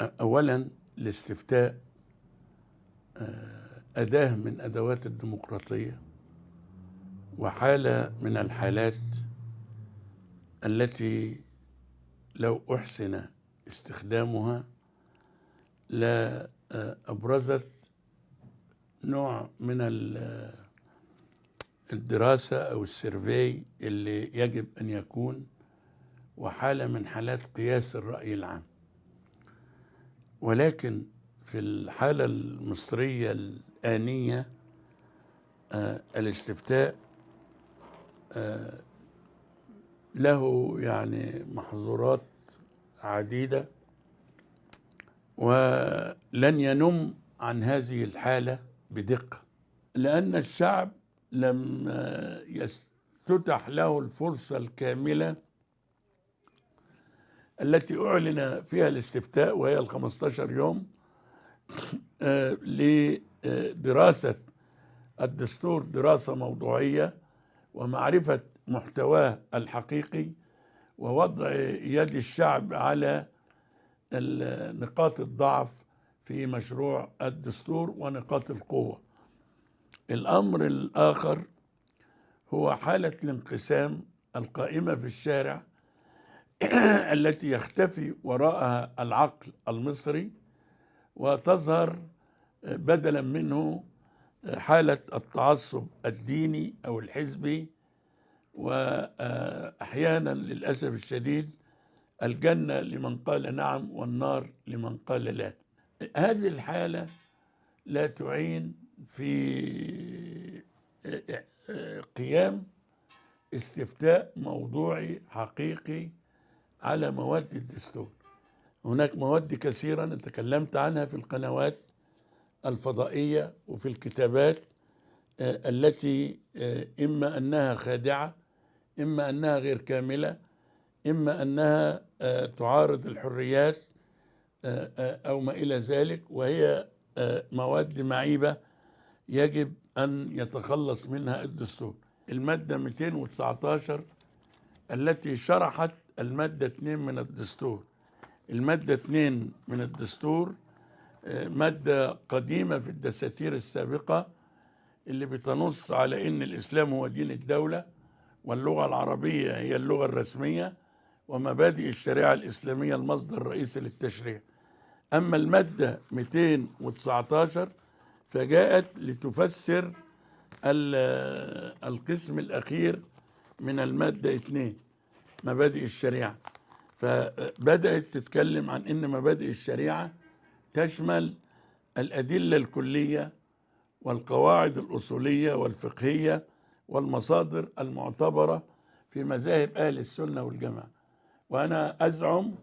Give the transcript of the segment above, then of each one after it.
أولا الاستفتاء آه، أداة من أدوات الديمقراطية وحالة من الحالات التي لو أحسن استخدامها لا آه، أبرزت نوع من ال- الدراسة أو السيرفي اللي يجب أن يكون وحالة من حالات قياس الرأي العام. ولكن في الحالة المصرية الآنية آه، الاستفتاء آه، له يعني محظورات عديدة ولن ينم عن هذه الحالة بدقة لأن الشعب لم آه، يستتح له الفرصة الكاملة التي أعلن فيها الاستفتاء وهي ال 15 يوم آه، لدراسة الدستور دراسة موضوعية ومعرفة محتواه الحقيقي ووضع يد الشعب على نقاط الضعف في مشروع الدستور ونقاط القوة. الأمر الآخر هو حالة الانقسام القائمة في الشارع التي يختفي وراءها العقل المصري وتظهر بدلا منه حالة التعصب الديني أو الحزبي وأحيانا للأسف الشديد الجنة لمن قال نعم والنار لمن قال لا. هذه الحالة لا تعين في قيام استفتاء موضوعي حقيقي على مواد الدستور. هناك مواد كثيرة تكلمت عنها في القنوات الفضائية وفي الكتابات آه، التي آه، إما أنها خادعة إما أنها غير كاملة إما أنها آه، تعارض الحريات أو ما إلى ذلك وهي مواد معيبة يجب أن يتخلص منها الدستور. المادة 219 التي شرحت المادة 2 من الدستور. المادة 2 من الدستور آه، مادة قديمة في الدساتير السابقة اللي بتنص على إن الإسلام هو دين الدولة واللغة العربية هي اللغة الرسمية ومبادئ الشريعة الإسلامية المصدر الرئيسي للتشريع. أما المادة 219 فجاءت لتفسر ال- القسم الأخير من المادة 2 مبادئ الشريعة. فبدأت تتكلم عن أن مبادئ الشريعة تشمل الأدلة الكلية والقواعد الأصولية والفقهية والمصادر المعتبرة في مذاهب أهل السنة والجماعة. وأنا أزعم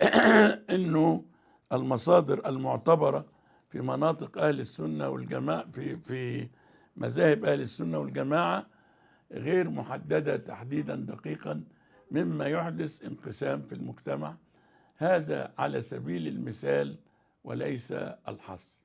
أنه المصادر المعتبرة في مناطق أهل السنة والجماعة في في مذاهب أهل السنة والجماعة غير محددة تحديدا دقيقا. مما يحدث انقسام في المجتمع. هذا على سبيل المثال وليس الحصر.